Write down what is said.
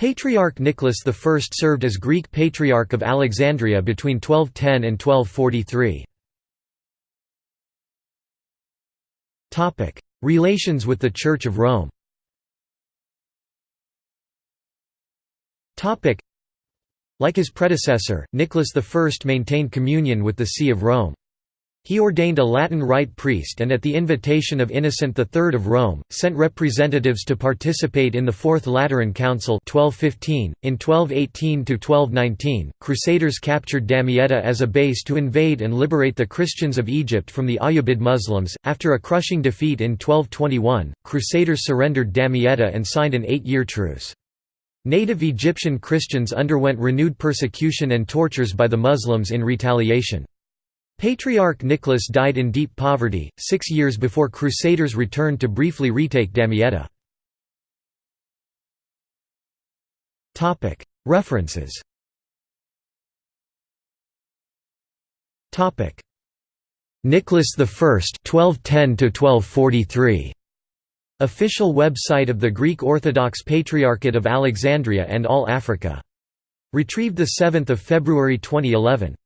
Patriarch Nicholas I served as Greek Patriarch of Alexandria between 1210 and 1243. Relations with the Church of Rome Like his predecessor, Nicholas I maintained communion with the See of Rome. He ordained a Latin Rite priest and at the invitation of Innocent III of Rome, sent representatives to participate in the Fourth Lateran Council 1215. .In 1218–1219, Crusaders captured Damietta as a base to invade and liberate the Christians of Egypt from the Ayyubid Muslims. After a crushing defeat in 1221, Crusaders surrendered Damietta and signed an eight-year truce. Native Egyptian Christians underwent renewed persecution and tortures by the Muslims in retaliation. Patriarch Nicholas died in deep poverty, six years before Crusaders returned to briefly retake Damietta. References Nicholas I 1210 1243 Official website of the Greek Orthodox Patriarchate of Alexandria and All Africa. Retrieved 7 February 2011.